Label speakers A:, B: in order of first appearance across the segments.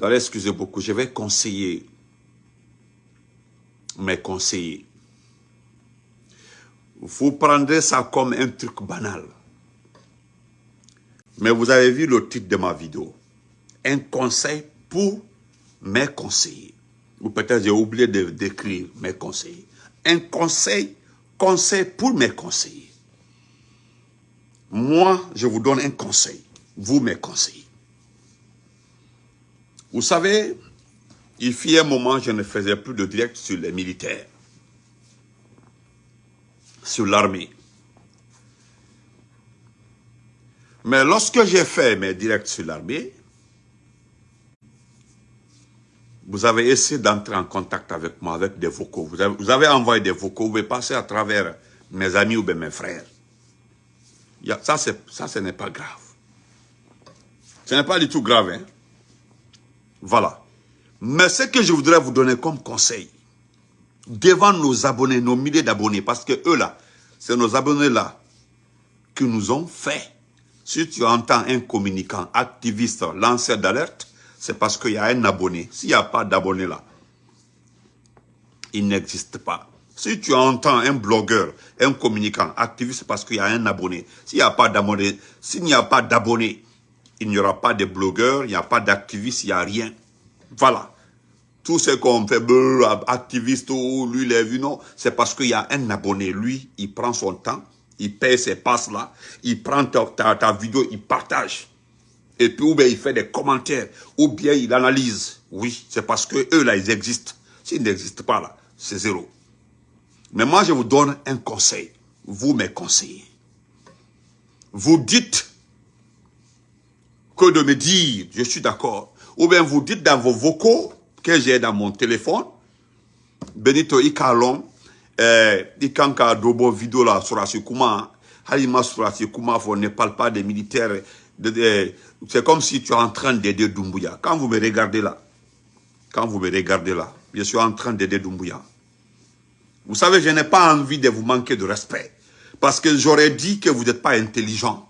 A: Alors, excusez beaucoup, je vais conseiller mes conseillers. Vous prendrez ça comme un truc banal. Mais vous avez vu le titre de ma vidéo. Un conseil pour mes conseillers. Ou peut-être j'ai oublié d'écrire mes conseillers. Un conseil, conseil pour mes conseillers. Moi, je vous donne un conseil. Vous, mes conseillers. Vous savez, il fit un moment, je ne faisais plus de direct sur les militaires. Sur l'armée. Mais lorsque j'ai fait mes directs sur l'armée, vous avez essayé d'entrer en contact avec moi avec des vocaux. Vous avez, envoyé des vocaux, vous pouvez passer à travers mes amis ou mes frères. Ça, ça ce n'est pas grave. Ce n'est pas du tout grave. Hein? Voilà. Mais ce que je voudrais vous donner comme conseil, devant nos abonnés, nos milliers d'abonnés, parce que eux là, c'est nos abonnés là qui nous ont fait. Si tu entends un communicant, activiste, lanceur d'alerte, c'est parce qu'il y a un abonné. S'il n'y a pas d'abonné là, il n'existe pas. Si tu entends un blogueur, un communicant, activiste, c'est parce qu'il y a un abonné. S'il n'y a pas d'abonné, s'il n'y a pas d'abonné, il n'y aura pas de blogueurs, il n'y a pas d'activistes, il n'y a rien. Voilà. Tout ce qu'on fait, activiste, lui, les vu, non, c'est parce qu'il y a un abonné. Lui, il prend son temps, il paye ses passes là, il prend ta, vidéo, il partage. Et puis, ou bien il fait des commentaires, ou bien il analyse. Oui, c'est parce que eux là, ils existent. S'ils n'existent pas là, c'est zéro. Mais moi, je vous donne un conseil. Vous, mes conseillers. Vous dites que de me dire, je suis d'accord. Ou bien vous dites dans vos vocaux que j'ai dans mon téléphone, Benito Ikalon, eh, Ikanka Dobo vidéo là sur Kuma, Halima sur Kuma, on ne parle pas des militaires. C'est comme si tu es en train d'aider Dumbuya. Quand vous me regardez là, quand vous me regardez là, je suis en train d'aider Dumbuya. Vous savez, je n'ai pas envie de vous manquer de respect. Parce que j'aurais dit que vous n'êtes pas intelligent.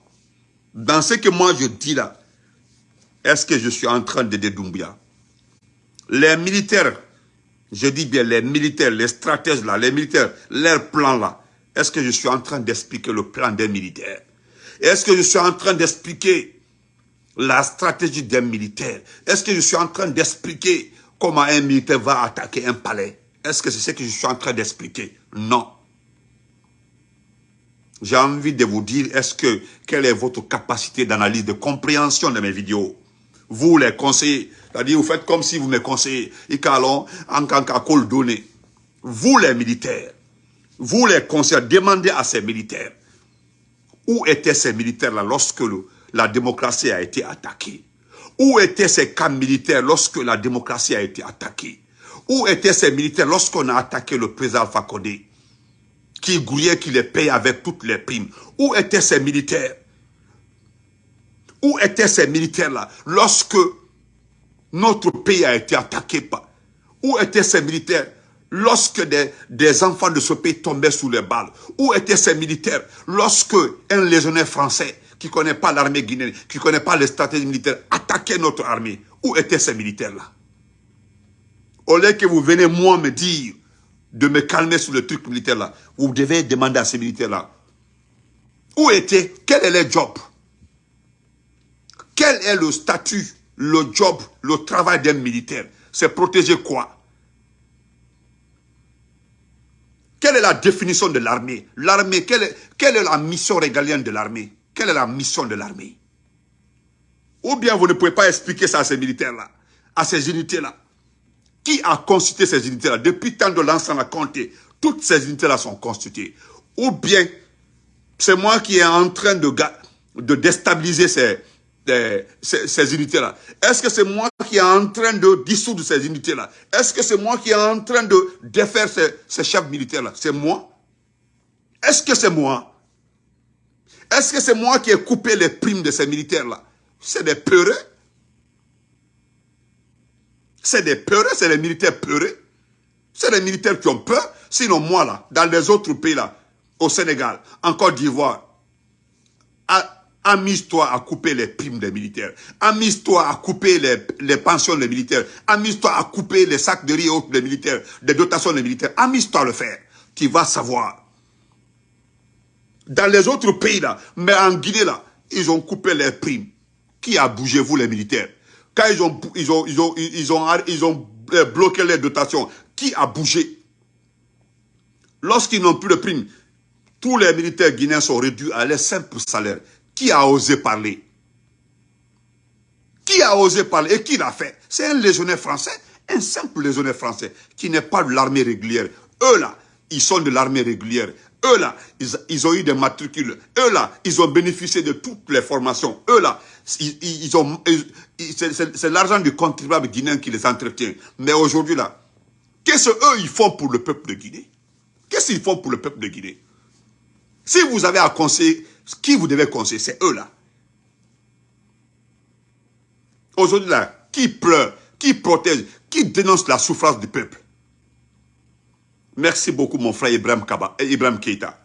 A: Dans ce que moi je dis là, est-ce que je suis en train d'aider Doumbia Les militaires, je dis bien les militaires, les stratèges là, les militaires, leur plan là, est-ce que je suis en train d'expliquer le plan des militaires? Est-ce que je suis en train d'expliquer la stratégie des militaires? Est-ce que je suis en train d'expliquer comment un militaire va attaquer un palais? Est-ce que c'est ce que je suis en train d'expliquer? Non. J'ai envie de vous dire, est-ce que, quelle est votre capacité d'analyse, de compréhension de mes vidéos? Vous les conseillers, c'est-à-dire vous faites comme si vous me conseillez, en donné. Vous les militaires, vous les conseillers, demandez à ces militaires, où étaient ces militaires-là lorsque la démocratie a été attaquée? Où étaient ces camps militaires lorsque la démocratie a été attaquée? Où étaient ces militaires lorsqu'on a attaqué le président Alpha qui grouillait, qui les payait avec toutes les primes? Où étaient ces militaires? Où étaient ces militaires-là lorsque notre pays a été attaqué Où étaient ces militaires lorsque des, enfants de ce pays tombaient sous les balles? Où étaient ces militaires lorsque un légionnaire français qui ne connaît pas l'armée guinéenne, qui ne connaît pas les stratégies militaires, attaquait notre armée? Où étaient ces militaires-là? Au lieu que vous venez moi me dire de me calmer sur le truc militaire-là, vous devez demander à ces militaires-là, où étaient, quel est leur job? Quel est le statut, le job, le travail d'un militaire? C'est protéger quoi? Quelle est la définition de l'armée? L'armée, quelle, est la mission régalienne de l'armée? Quelle est la mission de l'armée? Ou bien vous ne pouvez pas expliquer ça à ces militaires-là, à ces unités-là. Qui a constitué ces unités-là? Depuis tant de l'ensemble à compter, toutes ces unités-là sont constituées. Ou bien, c'est moi qui est en train de, de déstabiliser ces, ces, unités-là. Est-ce que c'est moi qui est en train de dissoudre ces unités-là? Est-ce que c'est moi qui est en train de défaire ces, chefs militaires-là? C'est moi? Est-ce que c'est moi? Est-ce que c'est moi qui ai coupé les primes de ces militaires-là? C'est des peureux. C'est des peureux, c'est les militaires peureux. C'est les militaires qui ont peur. Sinon moi là, dans les autres pays là, au Sénégal, en Côte d'Ivoire, Amuse-toi à couper les primes des militaires. Amuse-toi à couper les, pensions des militaires. Amuse-toi à couper les sacs de riz des militaires, des dotations des militaires. Amuse-toi à le faire. Tu vas savoir. Dans les autres pays là, mais en Guinée là, ils ont coupé les primes. Qui a bougé vous les militaires? Quand ils ont, ils ont, ils ils ont euh, bloqué les dotations, qui a bougé? Lorsqu'ils n'ont plus de primes, tous les militaires guinéens sont réduits à leur simple salaire. Qui a osé parler? Qui a osé parler? Et qui l'a fait? C'est un légionnaire français, un simple légionnaire français qui n'est pas de l'armée régulière. Eux là, ils sont de l'armée régulière. Eux là, ils, ont eu des matricules. Eux là, ils ont bénéficié de toutes les formations. Eux là, c'est l'argent du contribuable guinéen qui les entretient. Mais aujourd'hui là, qu'est-ce qu'eux ils font pour le peuple de Guinée? Qu'est-ce qu'ils font pour le peuple de Guinée? Si vous avez à conseiller qui vous devez conseiller, c'est eux là. Aujourd'hui là, qui pleure, qui protège, qui dénonce la souffrance du peuple? Merci beaucoup mon frère Ibrahim, Kaba, eh, Ibrahim Keita.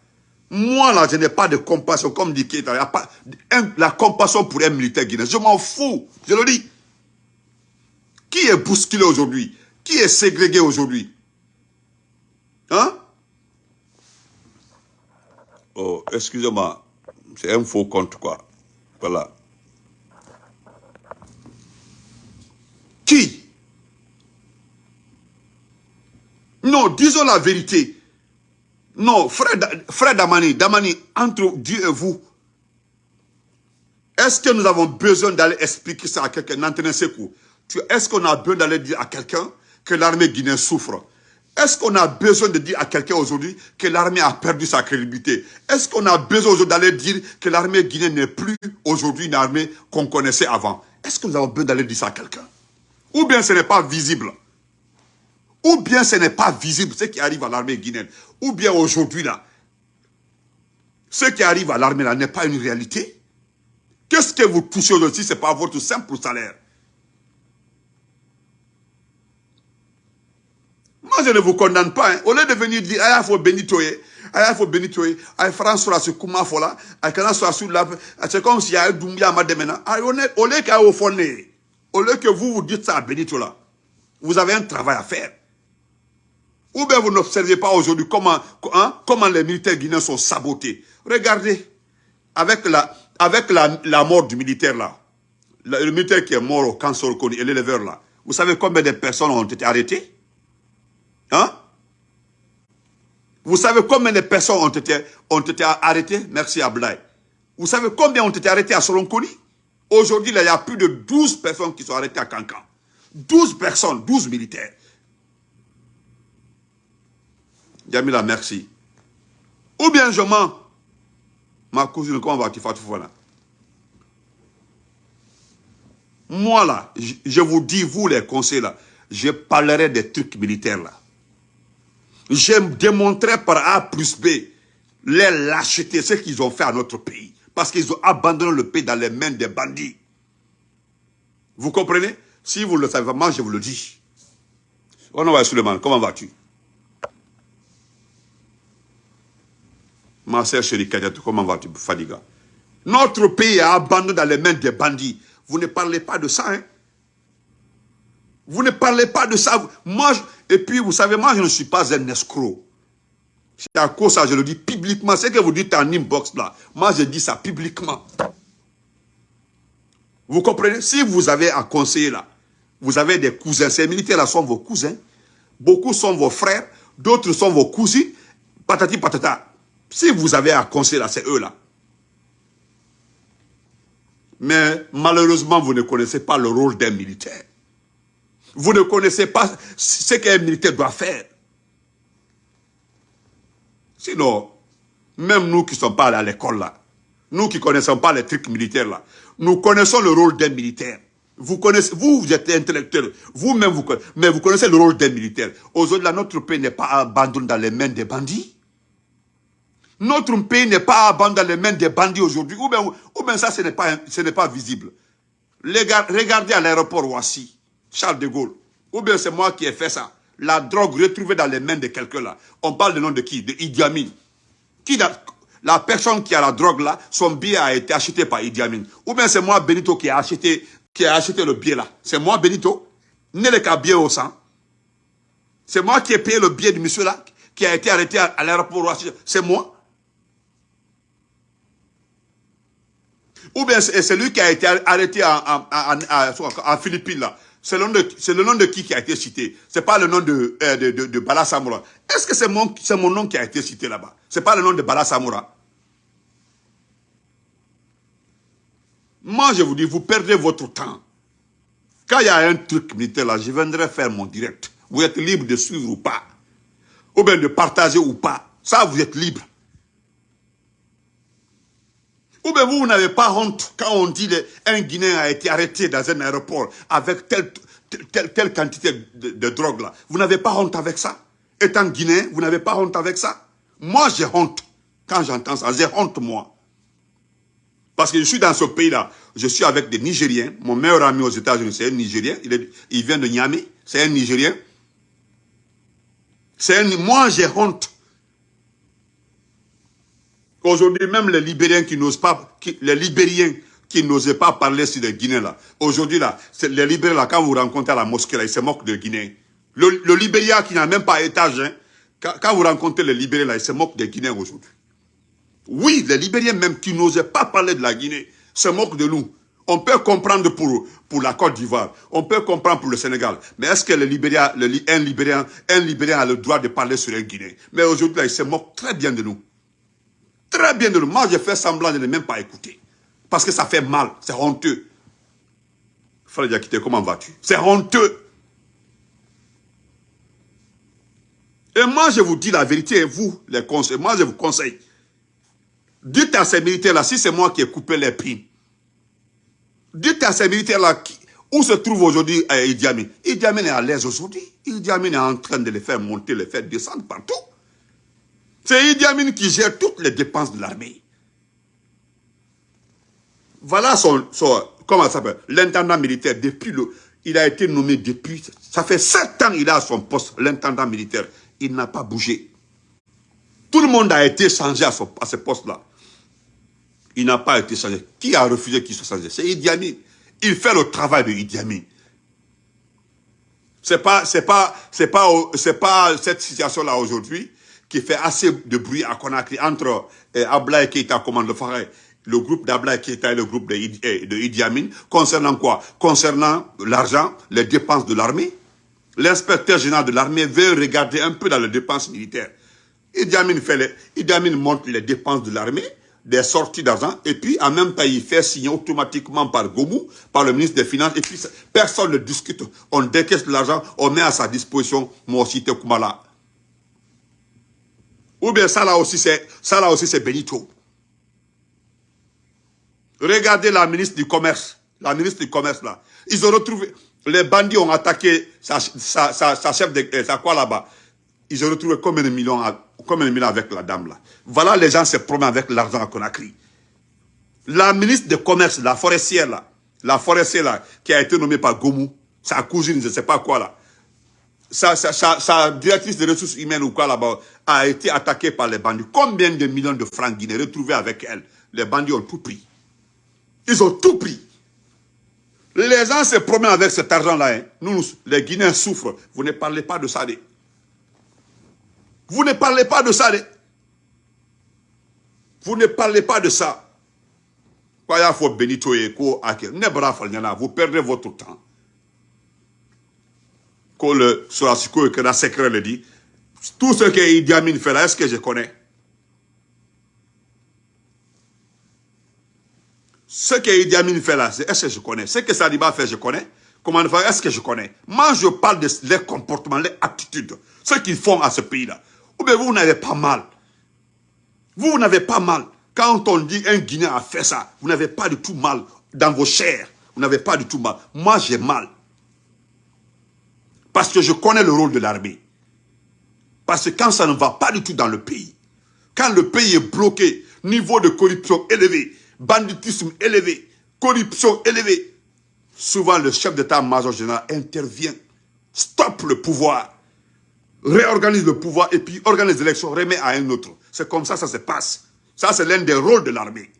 A: Moi là, je n'ai pas de compassion, comme dit Keita. La compassion pour un militaire guinéen. Je m'en fous, je le dis. Qui est bousculé aujourd'hui? Qui est ségrégué aujourd'hui? Hein? Oh, excusez-moi. C'est un faux compte, quoi. Voilà. Qui? Non, disons la vérité. Non, frère, frère Damani, Damani, entre Dieu et vous, est-ce que nous avons besoin d'aller expliquer ça à quelqu'un? Est-ce qu'on a besoin d'aller dire à quelqu'un que l'armée guinéenne souffre? Est-ce qu'on a besoin de dire à quelqu'un aujourd'hui que l'armée a perdu sa crédibilité? Est-ce qu'on a besoin d'aller dire que l'armée guinéenne n'est plus aujourd'hui une armée qu'on connaissait avant? Est-ce que nous avons besoin d'aller dire ça à quelqu'un? Ou bien ce n'est pas visible? Ou bien ce n'est pas visible ce qui arrive à l'armée guinéenne? Ou bien aujourd'hui là, ce qui arrive à l'armée là n'est pas une réalité? Qu'est-ce que vous touchez aujourd'hui Ce n'est pas votre simple salaire? Moi, je ne vous condamne pas. Hein. Au lieu de venir dire, ah, il faut bénitoyer, ah, il faut bénitoyer, ah, François, sur Kouma Fola, ah, soit sur la, c'est comme s'il y a un Doumbia Mademena. Ah, au lieu qu'à au au lieu que vous vous dites ça à Benito là, vous avez un travail à faire. Ou bien vous n'observez pas aujourd'hui comment, hein, comment les militaires guinéens sont sabotés. Regardez, avec la, avec la, la mort du militaire là, le, militaire qui est mort au cancer et l'éleveur là, vous savez combien de personnes ont été arrêtées? Hein? Vous savez combien de personnes ont été, ont été arrêtées? Merci Ablaï. Vous savez combien ont été arrêtées à Solonkoni Aujourd'hui, il y a plus de 12 personnes qui sont arrêtées à Cancan. 12 personnes, 12 militaires. Yamila, merci. Ou bien je mens. Ma cousine, comment vas-tu, voilà. Moi là, je vous dis, vous les conseils là, je parlerai des trucs militaires là. Je démontrer par A plus B les lâchetés, ce qu'ils ont fait à notre pays. Parce qu'ils ont abandonné le pays dans les mains des bandits. Vous comprenez? Si vous le savez moi je vous le dis. On va Suleiman, comment vas-tu? Ma sœur chérie comment vas-tu, Fadiga? Notre pays est abandonné dans les mains des bandits. Vous ne parlez pas de ça, hein? Vous ne parlez pas de ça. Moi, et puis, vous savez, moi, je ne suis pas un escroc. C'est à cause ça, je le dis publiquement. Ce que vous dites en inbox là, moi, je dis ça publiquement. Vous comprenez? Si vous avez à conseiller là, vous avez des cousins. Ces militaires-là sont vos cousins. Beaucoup sont vos frères. D'autres sont vos cousins. Patati patata. Si vous avez à conseiller là, c'est eux là. Mais malheureusement, vous ne connaissez pas le rôle d'un militaire. Vous ne connaissez pas ce qu'un militaire doit faire. Sinon, même nous qui ne sommes pas allés à l'école là, nous qui ne connaissons pas les trucs militaires là, nous connaissons le rôle d'un militaire. Vous connaissez, vous, vous êtes intellectuel, vous-même, vous, mais vous connaissez le rôle d'un militaire. Aujourd'hui, notre pays n'est pas abandonné dans les mains des bandits. Notre pays n'est pas abandonné dans les mains des bandits aujourd'hui. Ou bien, ça, ce n'est pas, pas visible. Regardez à l'aéroport Ouassi. Charles de Gaulle. Ou bien c'est moi qui ai fait ça. La drogue retrouvée dans les mains de quelqu'un là. On parle de nom de qui? De Idi Amin. Qui la personne qui a la drogue là, son billet a été acheté par Idi Amin. Ou bien c'est moi, Benito, qui a acheté, qui a acheté le billet là. C'est moi, Benito. N'est le cas bien au sang. C'est moi qui ai payé le billet du monsieur là, qui a été arrêté à, l'aéroport. C'est moi. Ou bien c'est lui qui a été arrêté en, Philippines là. C'est le, nom de qui qui a été cité. C'est pas le nom de, euh, de, Bala. Est-ce que c'est mon, mon nom qui a été cité là-bas? C'est pas le nom de Bala Samoura. Moi, je vous dis, vous perdez votre temps. Quand il y a un truc militaire là, je viendrai faire mon direct. Vous êtes libre de suivre ou pas. Ou bien de partager ou pas. Ça, vous êtes libre. Ou bien vous, vous n'avez pas honte quand on dit qu'un Guinéen a été arrêté dans un aéroport avec telle, telle, quantité de, drogue là. Vous n'avez pas honte avec ça? Étant Guinéen, vous n'avez pas honte avec ça? Moi, j'ai honte quand j'entends ça. J'ai honte, moi. Parce que je suis dans ce pays-là. Je suis avec des Nigériens. Mon meilleur ami aux États-Unis, c'est un Nigérien. Il, il vient de Niamey. C'est un Nigérien. C'est Moi, j'ai honte. Aujourd'hui, même les Libériens qui n'osent pas, les Libériens qui n'osaient pas parler sur les Guinéens là. Aujourd'hui là, les Libériens là, quand vous rencontrez à la mosquée ils se moquent des Guinéens. Le, le Libéria qui n'a même pas étage, hein, quand, vous rencontrez les Libériens là, ils se moquent des Guinéens aujourd'hui. Oui, les Libériens même qui n'osaient pas parler de la Guinée, se moquent de nous. On peut comprendre pour, pour la Côte d'Ivoire, on peut comprendre pour le Sénégal. Mais est-ce que le Libéria, un, Libérien, un Libérien a le droit de parler sur un Guinéen Mais aujourd'hui, là, ils se moquent très bien de nous. Très bien de nous. Moi, j'ai fait semblant de ne même pas écouter. Parce que ça fait mal. C'est honteux. Frère Diakité, comment vas-tu? C'est honteux. Et moi, je vous dis la vérité, vous, les conseils, moi, je vous conseille. Dites à ces militaires-là, si c'est moi qui ai coupé les primes, dites à ces militaires-là, où se trouve aujourd'hui euh, Idi Amin Idi Amin est à l'aise aujourd'hui. Idi Amin est en train de les faire monter, les faire descendre partout. C'est Idi Amin qui gère toutes les dépenses de l'armée. Voilà son, comment ça s'appelle, l'intendant militaire depuis le, il a été nommé depuis, ça fait sept ans il a son poste, l'intendant militaire. Il n'a pas bougé. Tout le monde a été changé à, ce poste-là. Il n'a pas été changé. Qui a refusé qu'il soit changé? C'est Idi Amin. Il fait le travail de Idi Amin. C'est pas, pas, pas, pas cette situation-là aujourd'hui qui fait assez de bruit à Conakry entre eh, Ablaï Keita, commande le Faray, le groupe d'Ablaï Keita et le groupe de, eh, de Idi Amin, concernant quoi? Concernant l'argent, les dépenses de l'armée. L'inspecteur général de l'armée veut regarder un peu dans les dépenses militaires. Idi Amin, fait montre les dépenses de l'armée, des sorties d'argent, et puis en même temps, il fait signer automatiquement par Gomou, par le ministre des Finances, et puis personne ne discute. On décaisse l'argent, on met à sa disposition Mossite Koumala. Ou bien ça là aussi, c'est Benito. Regardez la ministre du Commerce. La ministre du Commerce là. Ils ont retrouvé. Les bandits ont attaqué sa, chef de. Euh, sa quoi là-bas. Ils ont retrouvé combien de millions, avec la dame là. Voilà les gens se promènent avec l'argent à Conakry. La ministre du Commerce, la forestière là. La forestière là, qui a été nommée par Gomou. Sa cousine, je ne sais pas quoi là sa, directrice de ressources humaines ou quoi là-bas a été attaquée par les bandits. Combien de millions de francs guinéens retrouvés avec elle? Les bandits ont tout pris. Ils ont tout pris. Les gens se promènent avec cet argent-là. Hein. Nous, les Guinéens souffrent. Vous ne parlez pas de ça. Vous ne parlez pas de ça. Vous ne parlez pas de ça. Vous perdez votre temps le Sorasiko et que la secret le dit, tout ce que Idi Amin fait là, est-ce que je connais? Ce que Idi Amin fait là, est-ce que je connais? Ce que Saliba fait, je connais. Comment faire, est-ce que je connais? Moi, je parle de leurs comportements, leurs attitudes, ce qu'ils font à ce pays-là. Ou bien vous, n'avez pas mal. Vous, vous n'avez pas mal. Quand on dit un Guinéen a fait ça, vous n'avez pas du tout mal dans vos chairs. Vous n'avez pas du tout mal. Moi, j'ai mal. Parce que je connais le rôle de l'armée. Parce que quand ça ne va pas du tout dans le pays, quand le pays est bloqué, niveau de corruption élevé, banditisme élevé, corruption élevée, souvent le chef d'état-major général intervient, stoppe le pouvoir, réorganise le pouvoir et puis organise l'élection, remet à un autre. C'est comme ça ça se passe. Ça, c'est l'un des rôles de l'armée.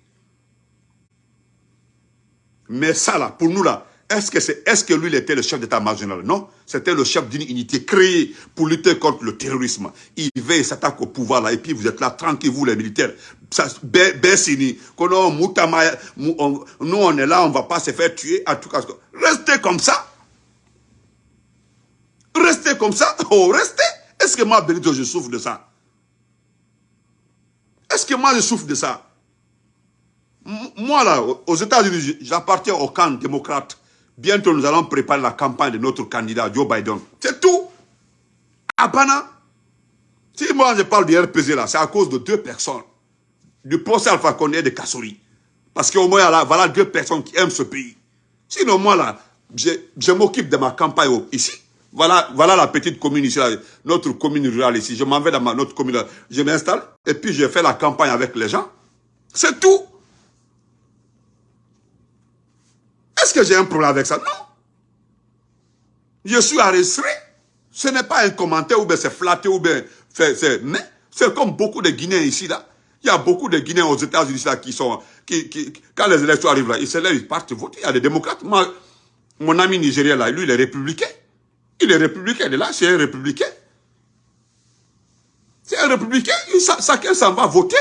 A: Mais ça, là, pour nous, là, est-ce que, est, que lui, était le chef d'état-major Non, c'était le chef d'une unité créée pour lutter contre le terrorisme. Il il s'attaque au pouvoir, là, et puis vous êtes là, tranquille, vous, les militaires. Bessini, nous, on est là, on ne va pas se faire tuer. Restez comme ça. Restez comme ça. Oh, restez. Est-ce que moi, Benito, je souffre de ça? Est-ce que moi, je souffre de ça? Moi, là, aux États-Unis, j'appartiens au camp démocrate. Bientôt, nous allons préparer la campagne de notre candidat, Joe Biden. C'est tout. Abana. Si moi, je parle du RPZ, là, c'est à cause de deux personnes. Du procès Alpha Condé et de Kassori. Parce qu'au moins, là, voilà deux personnes qui aiment ce pays. Sinon, moi, là, je, je m'occupe de ma campagne ici. Voilà, voilà la petite commune ici, notre commune rurale ici. Je m'en vais dans ma, notre commune, je m'installe et puis je fais la campagne avec les gens. C'est tout. Est-ce que j'ai un problème avec ça? Non. Je suis arrêté. Ce n'est pas un commentaire ou bien c'est flatté ou bien c'est... Mais c'est comme beaucoup de Guinéens ici, là. Il y a beaucoup de Guinéens aux États-Unis là qui sont... Qui, quand les élections arrivent là, ils se lèvent, ils partent voter. Il y a des démocrates. Moi, mon ami nigérien là, lui, il est républicain. Il est républicain, il est là, c'est un républicain. C'est un républicain, chacun s'en va voter.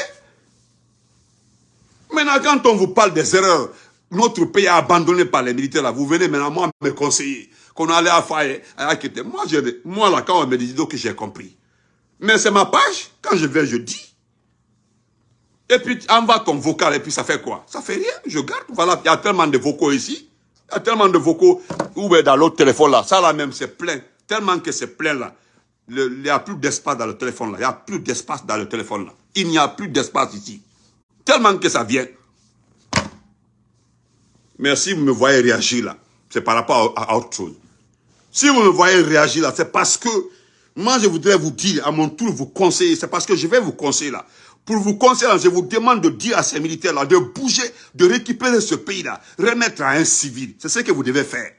A: Maintenant, quand on vous parle des erreurs, notre pays a abandonné par les militaires, là, vous venez maintenant moi me conseiller, qu'on allait à faire, à. Moi, là, quand on me dit, que j'ai compris. Mais c'est ma page, quand je viens, je dis. Et puis, envoie ton vocal, et puis ça fait quoi? Ça fait rien, je garde. Voilà, il y a tellement de vocaux ici. Il y a tellement de vocaux ou dans l'autre téléphone là. Ça là même, c'est plein. Tellement que c'est plein là. il n'y a plus d'espace dans le téléphone là. Il n'y a plus d'espace dans le téléphone là. Il n'y a plus d'espace ici. Tellement que ça vient. Mais si vous me voyez réagir là, c'est par rapport à, autre chose. Si vous me voyez réagir là, c'est parce que moi je voudrais vous dire, à mon tour vous conseiller, c'est parce que je vais vous conseiller là. Pour vous conseiller, je vous demande de dire à ces militaires-là de bouger, de récupérer ce pays-là, remettre à un civil. C'est ce que vous devez faire.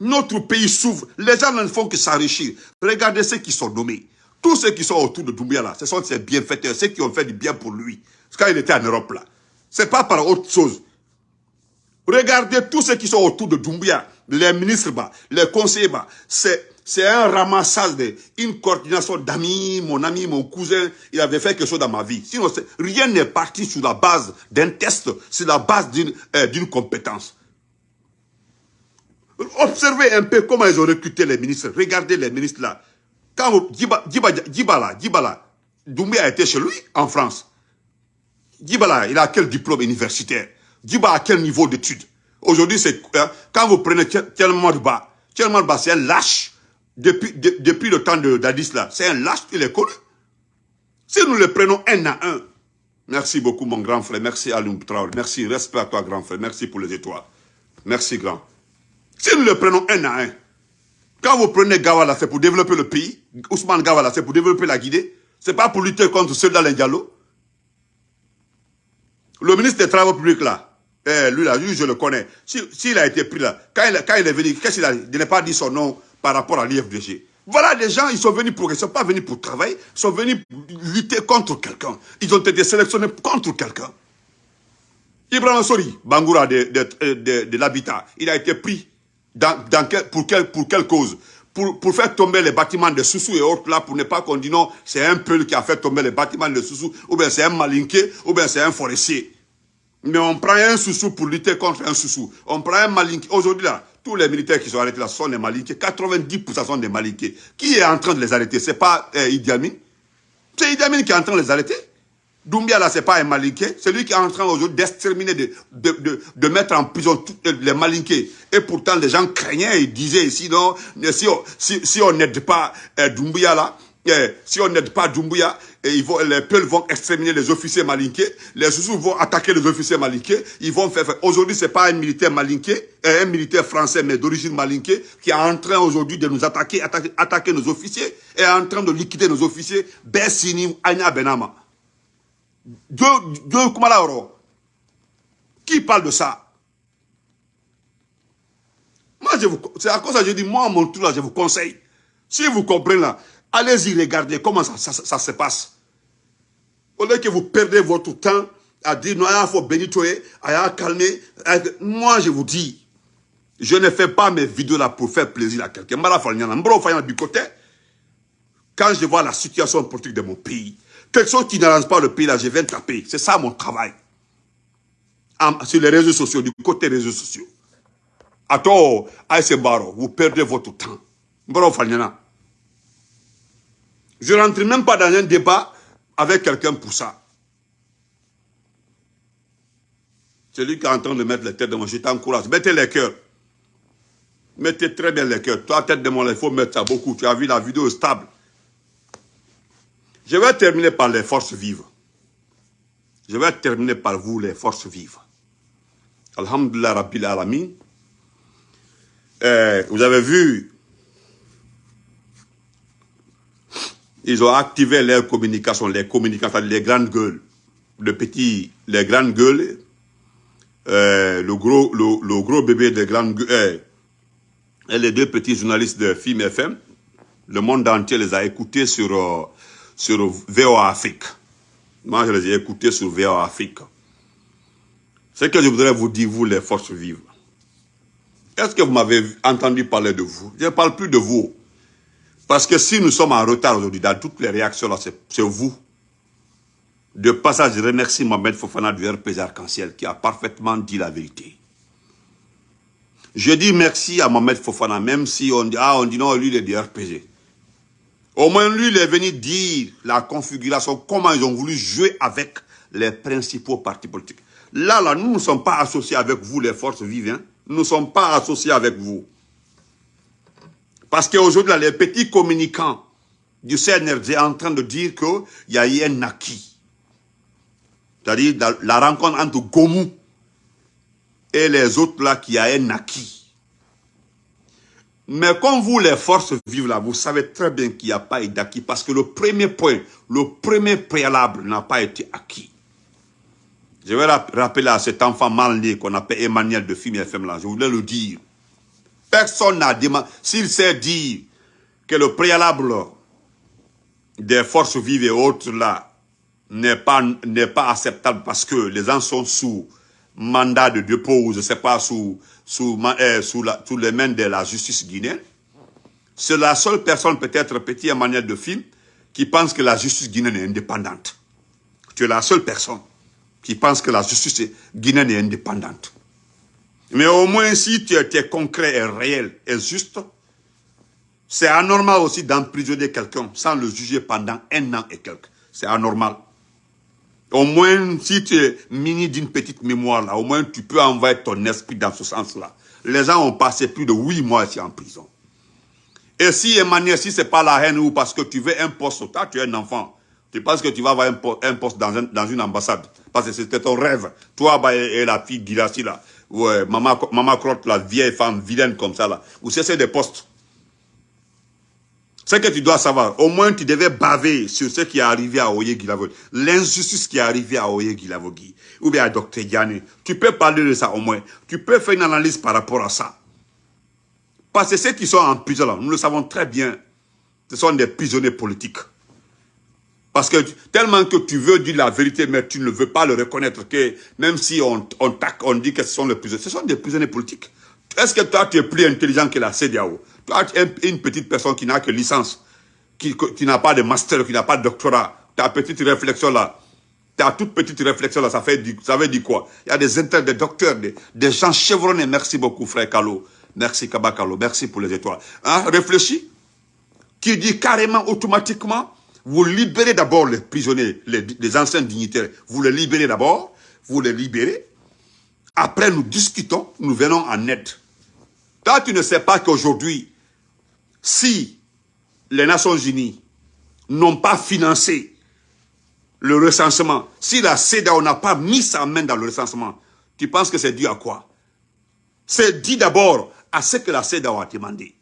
A: Notre pays s'ouvre. Les gens ne font que s'enrichir. Regardez ceux qui sont nommés. Tous ceux qui sont autour de Doumbia là, ce sont ces bienfaiteurs, ceux qui ont fait du bien pour lui. Quand il était en Europe là. C'est pas par autre chose. Regardez tous ceux qui sont autour de Doumbia, les ministres, les conseillers, c'est un ramassage, de, une coordination d'amis, mon ami, mon cousin, il avait fait quelque chose dans ma vie. Sinon, rien n'est parti sur la base d'un test, sur la base d'une euh, compétence. Observez un peu comment ils ont recruté les ministres. Regardez les ministres là. Quand Djibala, Doumbia était chez lui en France. Djibala, il a quel diplôme universitaire? Djibala a quel niveau d'études Aujourd'hui, c'est hein, quand vous prenez tellement de c'est un lâche depuis, depuis le temps d'Addis là, c'est un lâche, il est connu. Si nous le prenons un à un, merci beaucoup mon grand frère, merci Alun Traoré, merci, respect à toi grand frère, merci pour les étoiles. Merci grand. Si nous le prenons un à un, quand vous prenez Gawala, c'est pour développer le pays, Ousmane Gawala, c'est pour développer la Guinée, c'est pas pour lutter contre ceux les Diallo. Le ministre des Travaux publics là, eh, lui là, lui je le connais, s'il a été pris là, quand il, quand il est venu, qu'est-ce qu'il a Il n'a pas dit son nom, par rapport à l'IFDG. Voilà des gens, ils sont venus pour, ils ne sont pas venus pour travailler, ils sont venus lutter contre quelqu'un. Ils ont été sélectionnés contre quelqu'un. Ibrahim Sori, Bangoura de, de, l'habitat, il a été pris dans, dans pour, quelle, pour quelle cause? Pour, pour, faire tomber les bâtiments de Soussou et autres là, pour ne pas qu'on dise non, c'est un peu qui a fait tomber les bâtiments de Soussou, ou bien c'est un malinqué, ou bien c'est un forestier. Mais on prend un Soussou pour lutter contre un Soussou. On prend un malinqué. Aujourd'hui là, tous les militaires qui sont arrêtés là sont des malinqués. 90% sont des malinqués. Qui est en train de les arrêter? Ce n'est pas euh, Idi Amin? C'est Idi Amin qui est en train de les arrêter? Doumbia, là, ce n'est pas un malinqué. C'est lui qui est en train aujourd'hui d'exterminer, de, mettre en prison tous les malinqués. Et pourtant, les gens craignaient, ils disaient ici, non, si on si, n'aide pas euh, Doumbia, là, eh, si on n'aide pas Doumbouya, et ils les Peuls vont exterminer les officiers malinqués, les Soussous vont attaquer les officiers malinqués, ils vont faire... Aujourd'hui, c'est pas un militaire malinqué, un militaire français, mais d'origine malinqué, qui est en train aujourd'hui de nous attaquer, attaquer, nos officiers, et en train de liquider nos officiers, Bessini, Anya Benama. Deux, deux, Qui parle de ça? Moi, je vous, c'est à cause que je dis, moi, mon tour là, je vous conseille. Si vous comprenez là, Allez-y regarder comment ça, se passe? Au lieu que vous perdez votre temps à dire non, il faut bénir, il calmer. Moi, je vous dis, je ne fais pas mes vidéos là pour faire plaisir à quelqu'un. Quand je vois la situation politique de mon pays, quelque chose qui n'arrange pas le pays là, je viens taper. C'est ça mon travail. sur les réseaux sociaux, du côté des réseaux sociaux. Attends, Baro, vous perdez votre temps. Je ne rentre même pas dans un débat avec quelqu'un pour ça. Celui qui est en train de mettre les têtes de moi, je t'encourage. Mettez les cœurs. Mettez très bien les cœurs. Toi, tête de moi, il faut mettre ça beaucoup. Tu as vu la vidéo stable. Je vais terminer par les forces vives. Je vais terminer par vous, les forces vives. Alhamdulillah Rabbil Alamin. Eh, vous avez vu, ils ont activé leur communication, les communications, les grandes gueules, le petit, les grandes gueules, eh, le, gros, le, gros bébé des grandes gueules, eh, et les deux petits journalistes de Film FM, le monde entier les a écoutés sur, euh, sur VOA Afrique. Moi, je les ai écoutés sur VOA Afrique. Ce que je voudrais vous dire, vous, les forces vives, est-ce que vous m'avez entendu parler de vous? Je ne parle plus de vous. Parce que si nous sommes en retard aujourd'hui dans toutes les réactions, c'est vous. De passage, je remercie Mohamed Fofana du RPG Arc-en-Ciel qui a parfaitement dit la vérité. Je dis merci à Mohamed Fofana, même si on dit, ah, non, lui, il est du RPG. Au moins, lui, il est venu dire la configuration, comment ils ont voulu jouer avec les principaux partis politiques. Là, là, nous ne sommes pas associés avec vous, les forces vives. Hein nous ne sommes pas associés avec vous. Parce qu'aujourd'hui, les petits communicants du CNRD sont en train de dire qu'il y a eu un acquis. C'est-à-dire la rencontre entre Gomu et les autres là, qui a un acquis. Mais comme vous, les forces vives là, vous savez très bien qu'il n'y a pas eu d'acquis parce que le premier point, le premier préalable n'a pas été acquis. Je vais rappeler à cet enfant mal né qu'on appelle Emmanuel de Film FM là, je voulais le dire. Personne n'a demandé, s'il sait dire que le préalable des forces vives et autres là n'est pas, acceptable parce que les gens sont sous mandat de dépôt je ne sais pas, sous, euh, sous, les mains de la justice guinéenne. C'est la seule personne, peut-être petit Emmanuel de Film, qui pense que la justice guinéenne est indépendante. Tu es la seule personne qui pensent que la justice guinéenne est indépendante. Mais au moins, si tu étais concret et réel et juste, c'est anormal aussi d'emprisonner quelqu'un sans le juger pendant un an et quelques. C'est anormal. Au moins, si tu es mini d'une petite mémoire, là, au moins tu peux envoyer ton esprit dans ce sens-là. Les gens ont passé plus de huit mois ici en prison. Et si Emmanuel, si c'est pas la haine ou parce que tu veux un poste, toi tu es un enfant, tu penses que tu vas avoir un, poste dans, une ambassade parce que c'était ton rêve. Toi bah, et, la fille Girassi là, ouais, maman, maman Crotte, la vieille femme vilaine comme ça là, vous cessez des postes. Ce que tu dois savoir, au moins tu devais baver sur ce qui est arrivé à Oye Gilavogui, l'injustice qui est arrivée à Oye Gilavogui, ou bien à Dr Yanné. Tu peux parler de ça au moins. Tu peux faire une analyse par rapport à ça. Parce que ceux qui sont en prison là, nous le savons très bien, ce sont des prisonniers politiques. Parce que tellement que tu veux dire la vérité, mais tu ne veux pas le reconnaître, que même si on, on, on dit que ce sont les prisonniers, ce sont des prisonniers politiques. Est-ce que toi, tu es plus intelligent que la CDAO Toi, tu es une petite personne qui n'a que licence, qui, n'a pas de master, qui n'a pas de doctorat. Ta petite réflexion là, ta toute petite réflexion là, ça, fait ça veut dire quoi? Il y a des intérêts, des docteurs, des, des gens chevronnés. Merci beaucoup, frère Kalo. Merci, Kabakalo. Merci pour les étoiles. Hein? Réfléchis. Qui dit carrément, automatiquement, vous libérez d'abord les prisonniers, les, anciens dignitaires. Vous les libérez d'abord, vous les libérez. Après, nous discutons, nous venons en aide. Toi, tu ne sais pas qu'aujourd'hui, si les Nations Unies n'ont pas financé le recensement, si la CEDAO n'a pas mis sa main dans le recensement, tu penses que c'est dû à quoi? C'est dit d'abord à ce que la CEDAO a demandé.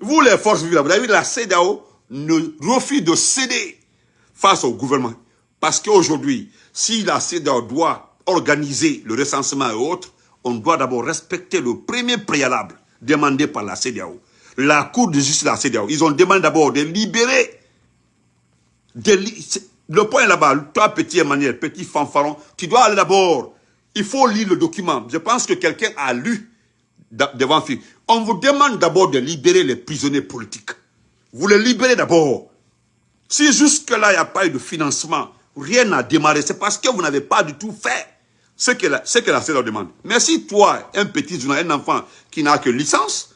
A: Vous, les forces vives, vous avez vu la CEDAO ne refuse de céder face au gouvernement. Parce qu'aujourd'hui, si la CEDAO doit organiser le recensement et autres, on doit d'abord respecter le premier préalable demandé par la CEDAO. La Cour de justice de la CEDAO, ils ont demandé d'abord de libérer. Le point là-bas. Toi, petit Emmanuel, petit fanfaron, tu dois aller d'abord. Il faut lire le document. Je pense que quelqu'un a lu devant. On vous demande d'abord de libérer les prisonniers politiques. Vous les libérez d'abord. Si jusque-là, il n'y a pas eu de financement, rien n'a démarré, c'est parce que vous n'avez pas du tout fait ce que la, ce que la CEDAW demande. Mais si toi, un petit journaliste, un enfant qui n'a que licence,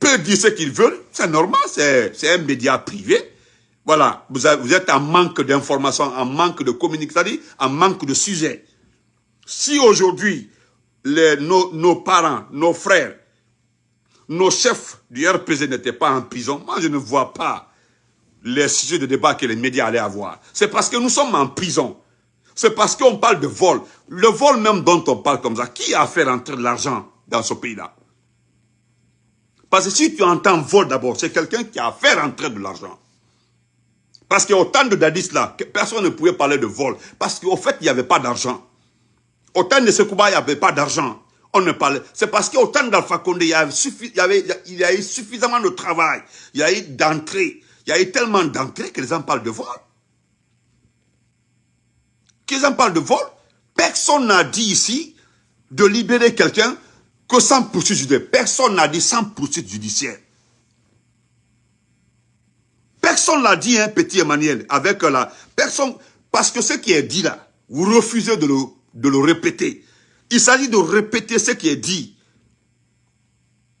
A: peut dire ce qu'il veut, c'est normal, c'est un média privé. Voilà, vous, vous êtes en manque d'informations, en manque de communication, en manque de sujet. Si aujourd'hui, nos, nos parents, nos frères, nos chefs du RPZ n'étaient pas en prison, moi je ne vois pas les sujets de débat que les médias allaient avoir. C'est parce que nous sommes en prison. C'est parce qu'on parle de vol. Le vol même dont on parle comme ça, qui a fait rentrer de l'argent dans ce pays-là? Parce que si tu entends vol d'abord, c'est quelqu'un qui a fait rentrer de l'argent. Parce qu'au temps de Dadis là, personne ne pouvait parler de vol. Parce qu'au fait, il n'y avait pas d'argent. Au temps de Sekouba, il n'y avait pas d'argent. On ne parlait. C'est parce qu'au temps d'Alpha Condé, il y, avait, il, y a eu suffisamment de travail. Il y a eu d'entrée. Il y a eu tellement d'entrées que les gens parlent de vol. Qu'ils en parlent de vol. Personne n'a dit ici de libérer quelqu'un que sans poursuite judiciaire. Personne n'a dit sans poursuite judiciaire. Personne l'a dit, hein, petit Emmanuel, avec la personne, parce que ce qui est dit là, vous refusez de le de le répéter. Il s'agit de répéter ce qui est dit.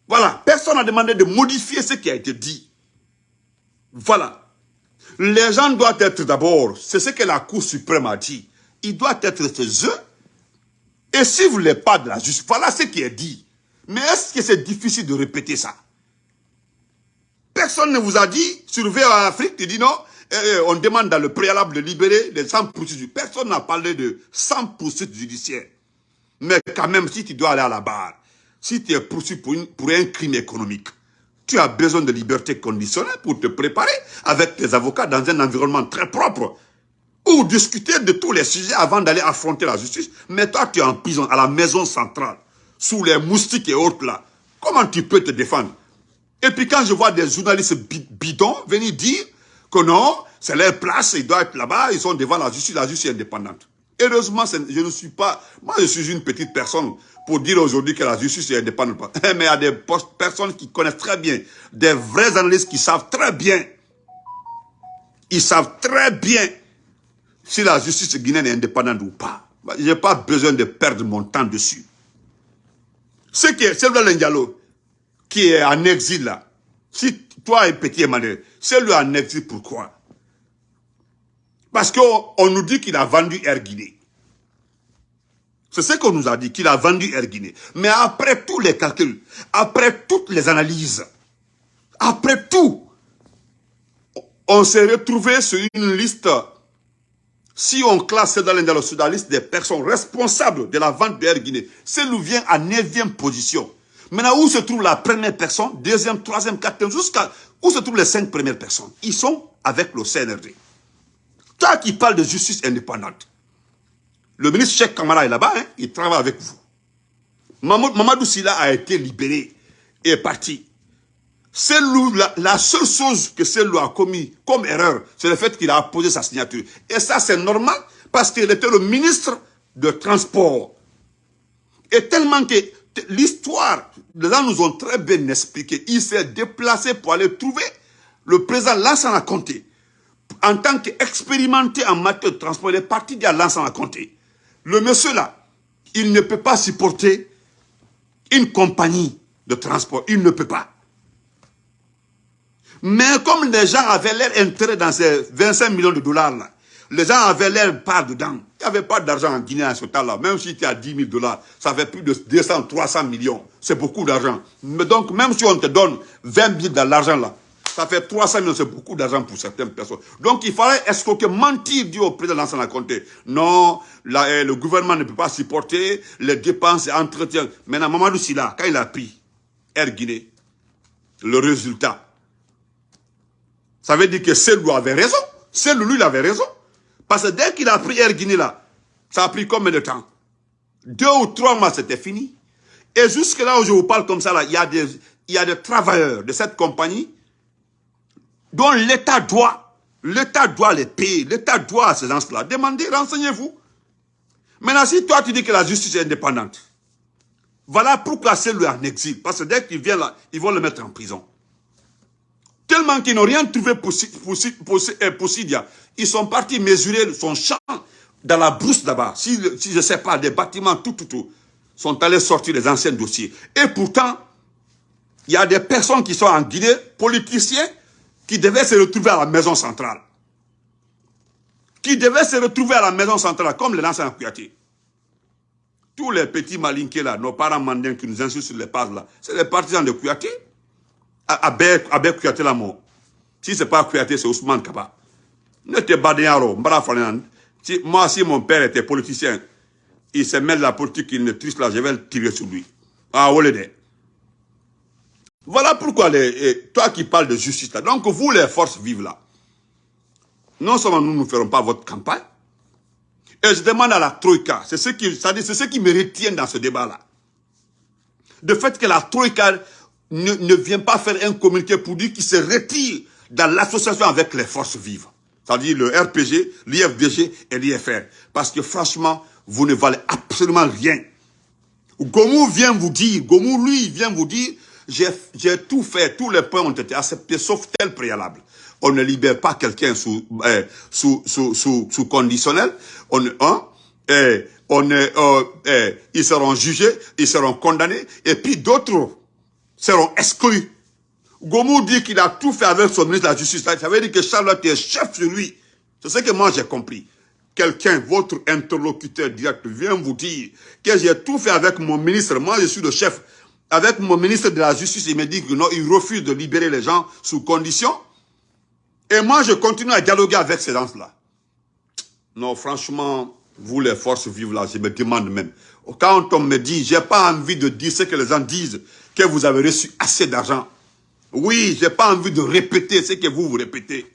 A: Voilà, personne n'a demandé de modifier ce qui a été dit. Voilà. Les gens doivent être d'abord, c'est ce que la Cour suprême a dit, ils doivent être chez eux. Et vous voulez pas de la justice, voilà ce qui est dit. Mais est-ce que c'est difficile de répéter ça? Personne ne vous a dit, surveiller en Afrique, tu dis non, eh, on demande dans le préalable de libérer les 100 poursuites. Personne n'a parlé de 100 poursuites judiciaires. Mais quand même, si tu dois aller à la barre, si tu es poursuivi pour, pour un crime économique, tu as besoin de liberté conditionnelle pour te préparer avec tes avocats dans un environnement très propre ou discuter de tous les sujets avant d'aller affronter la justice. Mais toi, tu es en prison à la maison centrale, sous les moustiques et autres là. Comment tu peux te défendre? Et puis quand je vois des journalistes bidons venir dire que non, c'est leur place, ils doivent être là-bas, ils sont devant la justice, la justice est indépendante. Heureusement, je ne suis pas, moi je suis une petite personne pour dire aujourd'hui que la justice est indépendante. Mais il y a des personnes qui connaissent très bien, des vrais analystes qui savent très bien, ils savent très bien si la justice guinéenne est indépendante ou pas. Je n'ai pas besoin de perdre mon temps dessus. Ce qui est, c'est le qui est en exil là, si toi et petit Emmanuel, c'est lui en exil pourquoi Parce qu'on nous dit qu'il a vendu Air Guinée. C'est ce qu'on nous a dit, qu'il a vendu Air Guinée. Mais après tous les calculs, après toutes les analyses, après tout, on s'est retrouvé sur une liste, si on classe dans la liste des personnes responsables de la vente d'Air Guinée, c'est nous vient à 9e position. Maintenant, où se trouve la première personne, deuxième, troisième, quatrième, jusqu'à où se trouvent les cinq premières personnes? Ils sont avec le CNRD. Toi qui parles de justice indépendante, le ministre Cheikh Kamara est là-bas, hein, il travaille avec vous. Mamadou Silla a été libéré et est parti. La, seule chose que celui a commis comme erreur, c'est le fait qu'il a posé sa signature. Et ça, c'est normal parce qu'il était le ministre de Transport. Et tellement que l'histoire, les gens nous ont très bien expliqué. Il s'est déplacé pour aller trouver le président Lansana Conté. En tant qu'expérimenté en matière de transport, il est parti de Lansana Conté. Le monsieur là, il ne peut pas supporter une compagnie de transport. Il ne peut pas. Mais comme les gens avaient l'air intérêt dans ces 25 millions de dollars là, les gens avaient l'air pas dedans. Il n'y avait pas d'argent en Guinée à ce temps-là. Même si tu as 10 000 dollars, ça fait plus de 200, 300 millions. C'est beaucoup d'argent. Mais donc, même si on te donne 20 000 dans l'argent là, ça fait 300 millions, c'est beaucoup d'argent pour certaines personnes. Donc, il fallait escroquer, mentir, dire au président la Conté. Non, eh, le gouvernement ne peut pas supporter les dépenses et entretiens. Maintenant, Mamadou Silla, quand il a pris Air Guinée, le résultat, ça veut dire que lui avait raison. C'est lui, il avait raison. Parce que dès qu'il a pris Air Guinée là, ça a pris combien de temps? Deux ou trois mois, c'était fini. Et jusque là où je vous parle comme ça, là, il y a des, il y a des travailleurs de cette compagnie dont l'État doit L'État doit les payer. L'État doit à ces gens-là. Demandez, renseignez-vous. Maintenant, si toi tu dis que la justice est indépendante, voilà pourquoi c'est lui en exil. Parce que dès qu'il vient là, ils vont le mettre en prison. Tellement qu'ils n'ont rien trouvé pour, pour, pour, pour, Sidia. Ils sont partis mesurer son champ dans la brousse là-bas. Si, si, je ne sais pas, des bâtiments, tout, tout, tout, sont allés sortir les anciens dossiers. Et pourtant, il y a des personnes qui sont en Guinée, politiciens, qui devaient se retrouver à la maison centrale. Qui devaient se retrouver à la maison centrale, comme les anciens Kouyaté. Tous les petits malinqués là, nos parents mandiens qui nous insultent sur les pages là, c'est les partisans de Kouyaté. Avec Kouyaté la mort. Si ce n'est pas Kouyaté, c'est Ousmane Kaba. Ne te Moi, si mon père était politicien, il se met de la politique, il ne triche là, je vais le tirer sur lui. Ah, Voilà pourquoi, les, toi qui parles de justice là, donc vous les forces vives là, non seulement nous ne ferons pas votre campagne, et je demande à la Troïka, c'est ce qui, ce qui me retient dans ce débat-là. De fait que la Troïka ne, ne, vient pas faire un communiqué pour dire qu'il se retire dans l'association avec les forces vives. C'est-à-dire le RPG, l'IFDG et l'IFR. Parce que franchement, vous ne valez absolument rien. Gomou vient vous dire, Gomou lui vient vous dire, j'ai tout fait, tous les points ont été acceptés sauf tel préalable on ne libère pas quelqu'un sous, euh, sous, sous, sous, conditionnel. On, hein, et on, euh, euh, ils seront jugés, ils seront condamnés, et puis d'autres seront exclus. Gomou dit qu'il a tout fait avec son ministre de la Justice. Ça veut dire que Charlotte est chef sur lui. C'est ce que moi j'ai compris. Quelqu'un, votre interlocuteur direct, vient vous dire que j'ai tout fait avec mon ministre. Moi, je suis le chef. Avec mon ministre de la Justice, il me dit que non, il refuse de libérer les gens sous condition. Et moi, je continue à dialoguer avec ces gens-là. Non, franchement, vous les forces vives là, je me demande même. Quand on me dit, j'ai pas envie de dire ce que les gens disent, que vous avez reçu assez d'argent. Oui, j'ai pas envie de répéter ce que vous vous répétez.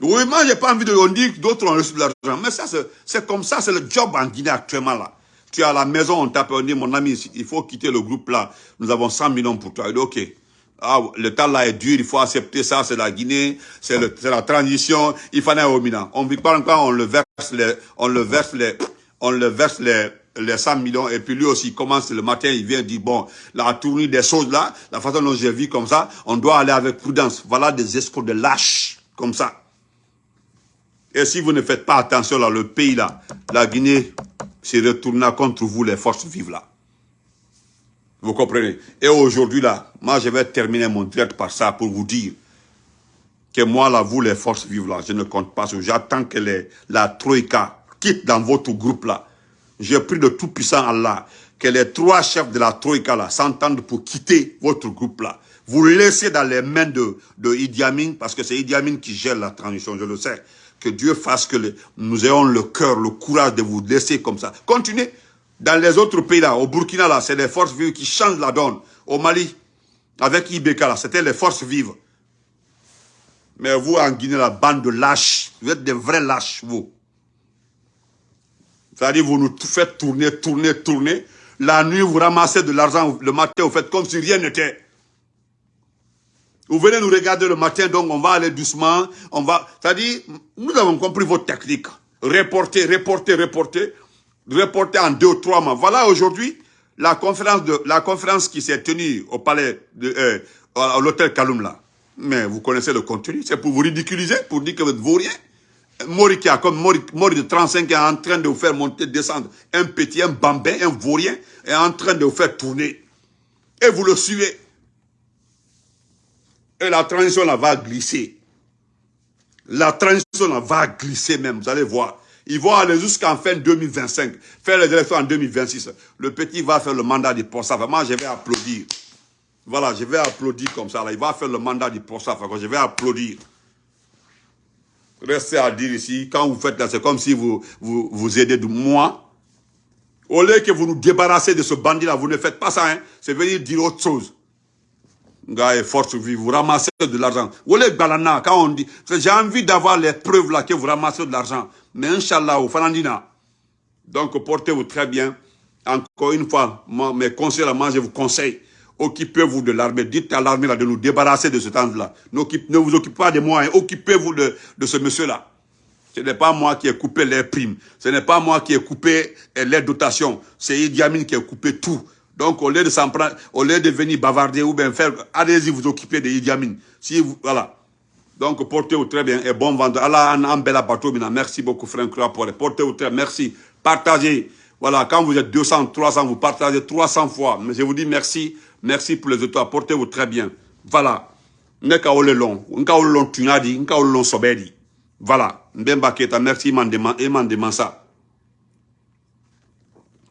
A: Oui, moi, j'ai pas envie de dire que d'autres ont reçu de l'argent. Mais ça, c'est comme ça, c'est le job en Guinée actuellement là. Tu es à la maison, on on dit, mon ami, il faut quitter le groupe là. Nous avons 100 millions pour toi. Il dit, ok. Ah, le temps là est dur, il faut accepter ça, c'est la Guinée, c'est la transition, il fallait un hominant. On vit pas encore, on le verse les, on le verse les, on le verse les, les 100 millions, et puis lui aussi, il commence le matin, il vient dire, bon, la tournure des choses là, la façon dont j'ai vu comme ça, on doit aller avec prudence. Voilà des escrocs de lâches, comme ça. Et si vous ne faites pas attention là, le pays là, la Guinée se retournera contre vous, les forces vives là. Vous comprenez? Et aujourd'hui, là, moi, je vais terminer mon direct par ça pour vous dire que moi, là, vous, les forces vives, là, je ne compte pas J'attends que la Troïka quitte dans votre groupe, là. J'ai pris de tout puissant Allah que les trois chefs de la Troïka, là, s'entendent pour quitter votre groupe, là. Vous laissez dans les mains de Idi Amin, parce que c'est Idi Amin qui gère la transition, je le sais. Que Dieu fasse que nous ayons le cœur, le courage de vous laisser comme ça. Continuez. Dans les autres pays là, au Burkina là, c'est les forces vives qui changent la donne. Au Mali, avec Ibeka là, c'était les forces vives. Mais vous en Guinée, la bande de lâches, vous êtes des vrais lâches, vous. C'est-à-dire, vous nous faites tourner, tourner, tourner. La nuit, vous ramassez de l'argent. Le matin, vous faites comme si rien n'était. Vous venez nous regarder le matin, donc on va aller doucement. On va, c'est-à-dire, nous avons compris votre technique. Reporter, reporter, reporter reporté en deux ou trois mois. Voilà aujourd'hui la conférence de la conférence qui s'est tenue au palais de euh, à l'hôtel Kaloum Mais vous connaissez le contenu, c'est pour vous ridiculiser, pour dire que vous êtes vaurien. Mori qui a comme Mori, de 35 ans en train de vous faire monter, descendre. Un petit, un bambin, un vaurien est en train de vous faire tourner. Et vous le suivez. Et la transition va glisser. La transition va glisser même, vous allez voir. Ils vont aller jusqu'en fin 2025, faire les élections en 2026. Le petit va faire le mandat du ça. Moi, je vais applaudir. Voilà, je vais applaudir comme ça. Il va faire le mandat du ça. Je vais applaudir. Restez à dire ici, quand vous faites là, c'est comme si vous, vous, vous aidez de moi. Au lieu que vous nous débarrassez de ce bandit-là, vous ne faites pas ça. Hein. C'est venir dire autre chose. Gars, force vie, vous ramassez de l'argent. quand on dit, j'ai envie d'avoir les preuves là que vous ramassez de l'argent. Mais Inch'Allah, au Fanandina. Donc, portez-vous très bien. Encore une fois, mes conseils, moi, je vous conseille. Occupez-vous de l'armée. Dites à l'armée de nous débarrasser de ce temps-là. Ne vous occupez pas de moi. Hein. Occupez-vous de, de ce monsieur-là. Ce n'est pas moi qui ai coupé les primes. Ce n'est pas moi qui ai coupé les dotations. C'est Idi Amin qui a coupé tout. Donc, au lieu de s'en prendre, au lieu de venir bavarder ou bien faire, allez-y vous occuper de Idi Amin. Si vous, voilà. Donc, portez-vous très bien et bon vente. Allah en Merci beaucoup, frère pour Portez-vous très bien. Merci. Partagez. Voilà, quand vous êtes 200, 300, vous partagez 300 fois. Mais je vous dis merci. Merci pour les étoiles. Portez-vous très bien. Voilà. Neka ole long. Nka ole long tunadi. Nka ole long sobedi. Voilà. Mbemba Keta, merci, il m'en demande ça.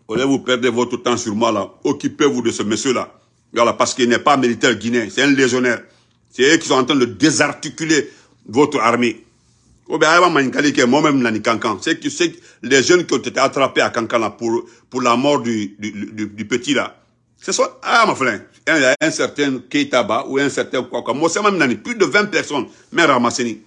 A: Au vous perdez votre temps sur moi là? Occupez-vous de ce monsieur-là. Voilà, parce qu'il n'est pas militaire guinéen, c'est un légionnaire. C'est eux qui sont en train de désarticuler votre armée. Moi-même, c'est que les jeunes qui ont été attrapés à Kankan pour, pour la mort du, du, petit là. Ce sont, ah, ma frère, un, un certain Keitaba ou un certain quoi. Moi, c'est même plus de 20 personnes, mais ramassés.